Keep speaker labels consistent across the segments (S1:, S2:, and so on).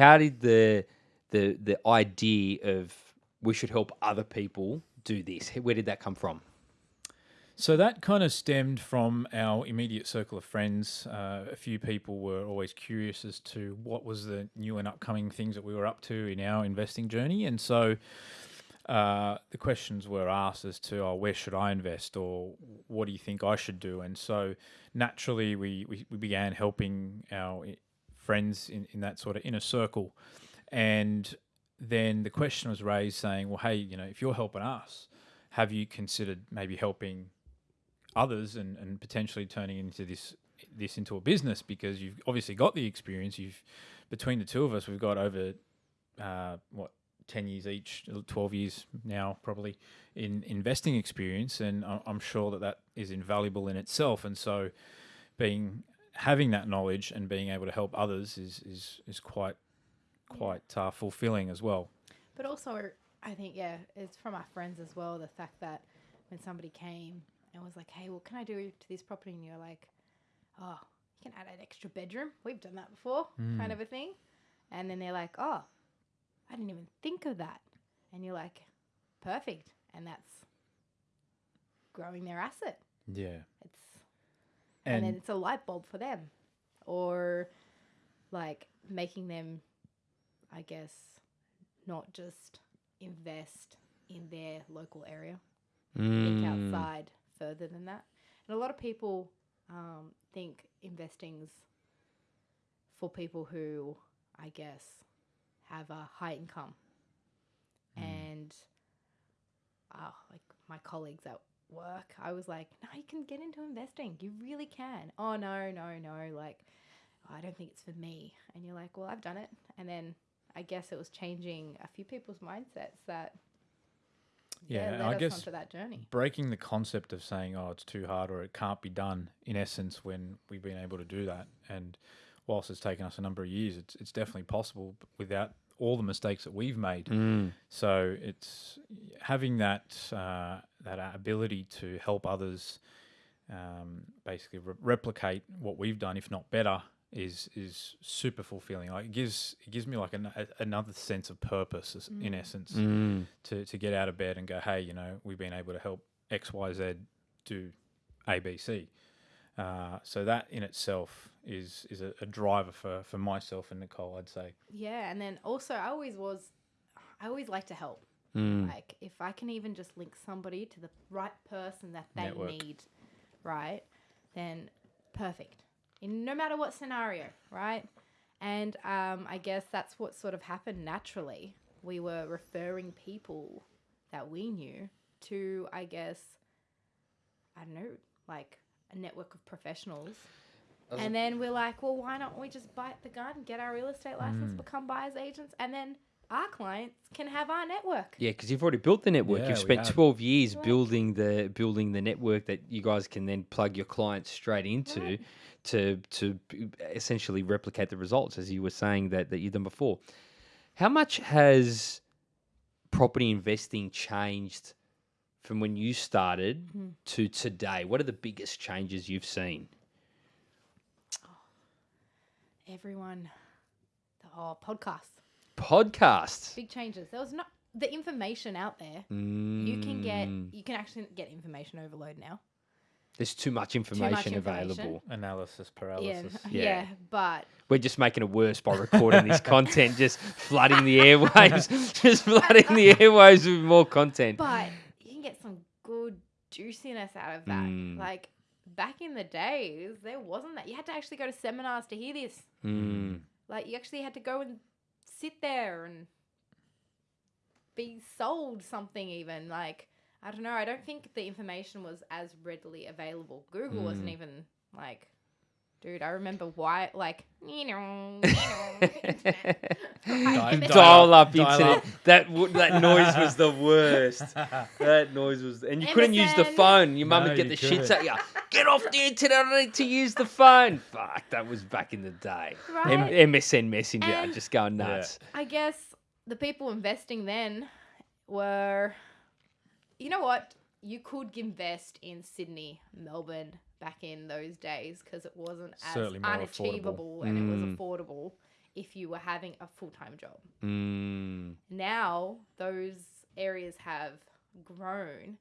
S1: How did the the the idea of we should help other people do this? Where did that come from?
S2: So that kind of stemmed from our immediate circle of friends. Uh, a few people were always curious as to what was the new and upcoming things that we were up to in our investing journey, and so uh, the questions were asked as to, "Oh, where should I invest?" or "What do you think I should do?" And so naturally, we we, we began helping our friends in, in that sort of inner circle, and then the question was raised, saying, "Well, hey, you know, if you're helping us, have you considered maybe helping?" others and, and potentially turning into this this into a business because you've obviously got the experience. You've between the two of us, we've got over uh, what ten years each, twelve years now probably in investing experience, and I'm sure that that is invaluable in itself. And so, being having that knowledge and being able to help others is is is quite quite uh, fulfilling as well.
S3: But also, I think, yeah, it's from our friends as well. The fact that when somebody came and was like, hey, what can I do to this property? And you're like, oh, you can add an extra bedroom. We've done that before, kind of a thing. And then they're like, oh, I didn't even think of that. And you're like, perfect. And that's growing their asset.
S2: Yeah,
S3: It's and,
S2: and,
S3: then it's a light bulb for them. Or like making them i guess not just invest in their local area. Think
S1: Mm.
S3: outside further than that. And a lot of people um, think investing's for people who i guess have a high income. And uh, like my colleagues at work, I was like, no, you can get into investing. You really can. Oh, no, no, no. Like, I don't think it's for me. And you're like, well, I've done it. And then I guess it was changing a few people's mindsets that
S2: Yeah,
S3: led
S2: I guess-
S3: onto that journey.
S2: breaking the concept of saying, "Oh, it's too hard" or "It can't be done." In essence, when we've been able to do that, and whilst it's taken us a number of years, it's it's definitely possible b- without all the mistakes that we've made.
S1: Mm.
S2: So it's having that uh, that our ability to help others, um, basically re- replicate what we've done, if not better, is is super fulfilling. Like it gives it gives me like an, a, another sense of purpose, as- in essence
S1: Mm.
S2: to, to get out of bed and go, hey, you know, we've been able to help X, Y, Z do A, B, C. Uh, so that in itself is is a, a driver for, for myself and Nicole, I'd say.
S3: Yeah. And then also, I always was, I always like to help.
S1: Mm.
S3: Like, if I can even just link somebody to the right person that they
S2: Network.
S3: need, right, then perfect. In no matter what scenario, right? And um, I guess that's what sort of happened naturally. We were referring people that we knew to, I guess, I don't know, like a network of professionals. And then we're like, well, why don't we just bite the gun, get our real estate license, become buyers agents, and then our clients can have our network.
S1: Yeah, because you've already built the network.
S2: Yeah,
S1: you've spent
S2: have.
S1: twelve years
S3: Right.
S1: building the building the network that you guys can then plug your clients straight into
S3: Right.
S1: to to essentially replicate the results as you were saying that that you've done before. How much has property investing changed from when you started
S3: Mhm.
S1: to today? What are the biggest changes you've seen?
S3: Everyone, the whole podcast,
S1: Podcasts.
S3: big changes. There was not the information out there. You can get,
S1: Mm,
S3: you can actually get information overload now.
S1: There's too much
S3: much
S1: information
S3: information.
S1: available.
S2: Analysis paralysis.
S3: n-
S1: Yeah.
S3: yeah, but
S1: We're just making it worse by recording this content, just flooding the airwaves, just flooding the airwaves with more content.
S3: but you can get some good juiciness out of that.
S1: Mm.
S3: Like back in the days, there wasn't that. You had to actually go to seminars to hear this.
S1: Mm.
S3: Like you actually had to go and sit there and be sold something even. Like I don't know, I don't think the information was as readily available. Google wasn't
S1: Mm.
S3: even like dude, I remember why like you know, you know internet.
S2: Di-
S1: Dial up
S2: Dial
S1: internet.
S2: up.
S1: That w- that noise was the worst. That noise was, and you couldn't use the phone. Your mum
S2: No,
S1: would get the shits
S2: couldn't.
S1: at you. Get off the internet! I need to use the phone. Fuck, that was back in the day. M- MSN Messenger,
S3: And-
S1: just going
S2: Yeah.
S1: nuts.
S3: I guess the people investing then were, you know what? You could invest in Sydney, Melbourne back in those days because it wasn't as
S2: Certainly more affordable.
S3: unachievable and it
S1: Mm.
S3: was affordable. if you were having a full time job.
S1: Mm.
S3: Now those areas have grown,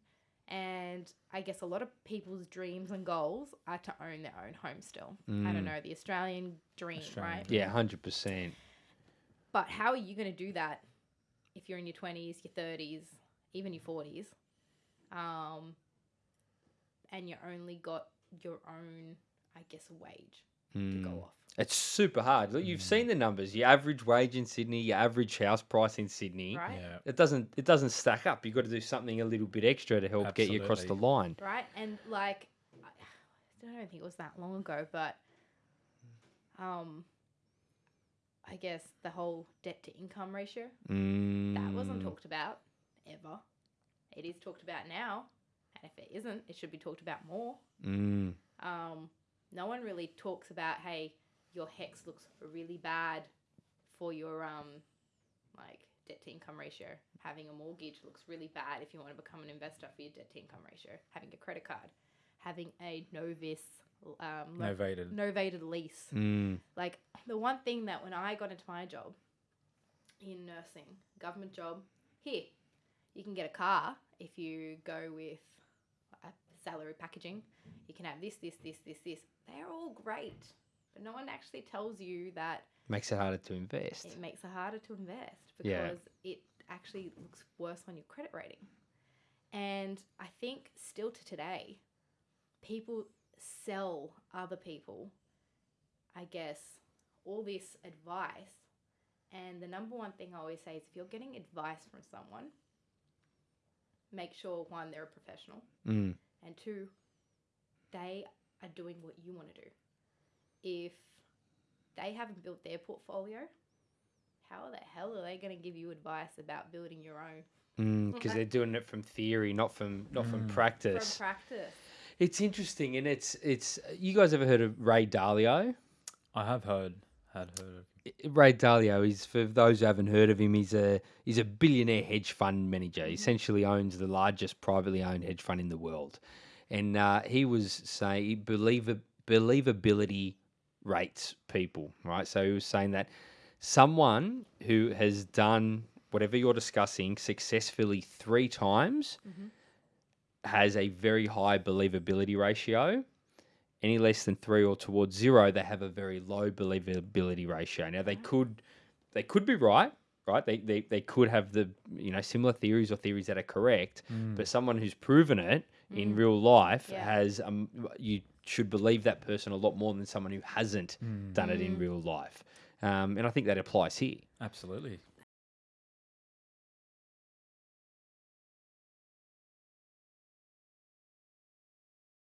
S3: and I guess a lot of people's dreams and goals are to own their own home still. I
S1: Mm.
S3: don't know, the Australian dream,
S2: Australian
S3: right?
S1: Yeah, hundred percent.
S3: But how are you going to do that if you're in your 20s, your 30s, even your 40s, um, and you only got your own, I guess, wage to
S1: Mm.
S3: go off?
S1: It's super hard. Look, you've seen the numbers. Your average wage in Sydney, your average house price in Sydney.
S3: Right?
S2: Yeah.
S1: It doesn't. It doesn't stack up. You've got to do something a little bit extra to help get you across the line.
S3: Right? And like, I I don't think it was that long ago, but um, I guess the whole debt to income ratio
S1: Mm.
S3: that wasn't talked about ever. It is talked about now, and if it isn't, it should be talked about more.
S1: Mm.
S3: um, no one really talks about hey your HECS looks really bad for your um like debt to income ratio having a mortgage looks really bad if you want to become an investor for your debt to income ratio having a credit card having a novice um
S2: Novated.
S3: novated lease
S1: Mm.
S3: like the one thing that when I got into my job in nursing, government job, here, you can get a car if you go with a salary packaging. You can have this, this, this, this, this. They're all great, but no one actually tells you that
S1: Makes it harder to invest.
S3: it makes it harder to invest
S1: Yeah.
S3: because it actually looks worse on your credit rating. And I think still to today, people sell other people, I guess, all this advice. And the number one thing I always say is if you're getting advice from someone, make sure one, they're a professional,
S1: Mm.
S3: and two, they are doing what you want to do. If they haven't built their portfolio, how the hell are they going to give you advice about building your own
S1: Because they're doing it from theory, not from not from
S2: Mm.
S1: practice.
S3: from practice?
S1: It's interesting, and it's it's. You guys ever heard of Ray Dalio?
S2: I have heard had heard of
S1: Ray Dalio is for those who haven't heard of him. He's a he's a billionaire hedge fund manager. He essentially owns the largest privately owned hedge fund in the world, and uh, he was saying believ- believability rates people right. So he was saying that someone who has done whatever you're discussing successfully three times
S3: Mhm.
S1: has a very high believability ratio any less than three or towards zero, they have a very low believability ratio. Now they mm. could they could be right, right? They, they they could have the you know similar theories or theories that are correct, mm. but someone who's proven it in mm. real life
S3: Yeah.
S1: has um you should believe that person a lot more than someone who hasn't done it in real life. Um, and I think that applies here.
S2: Absolutely.